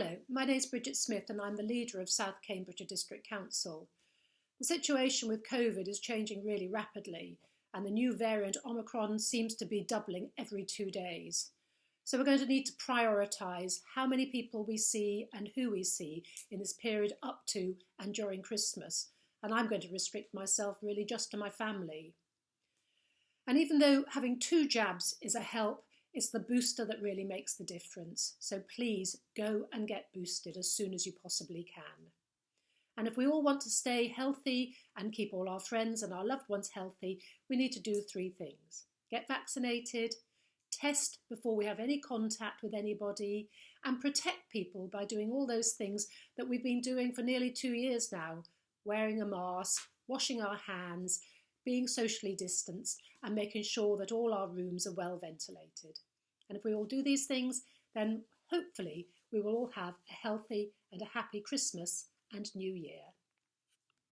Hello, my name is Bridget Smith and I'm the leader of South Cambridgeshire District Council. The situation with COVID is changing really rapidly and the new variant Omicron seems to be doubling every two days. So we're going to need to prioritise how many people we see and who we see in this period up to and during Christmas. And I'm going to restrict myself really just to my family. And even though having two jabs is a help, it's the booster that really makes the difference. So please go and get boosted as soon as you possibly can. And if we all want to stay healthy and keep all our friends and our loved ones healthy, we need to do three things. Get vaccinated, test before we have any contact with anybody, and protect people by doing all those things that we've been doing for nearly two years now, wearing a mask, washing our hands, being socially distanced and making sure that all our rooms are well ventilated. And if we all do these things, then hopefully we will all have a healthy and a happy Christmas and New Year.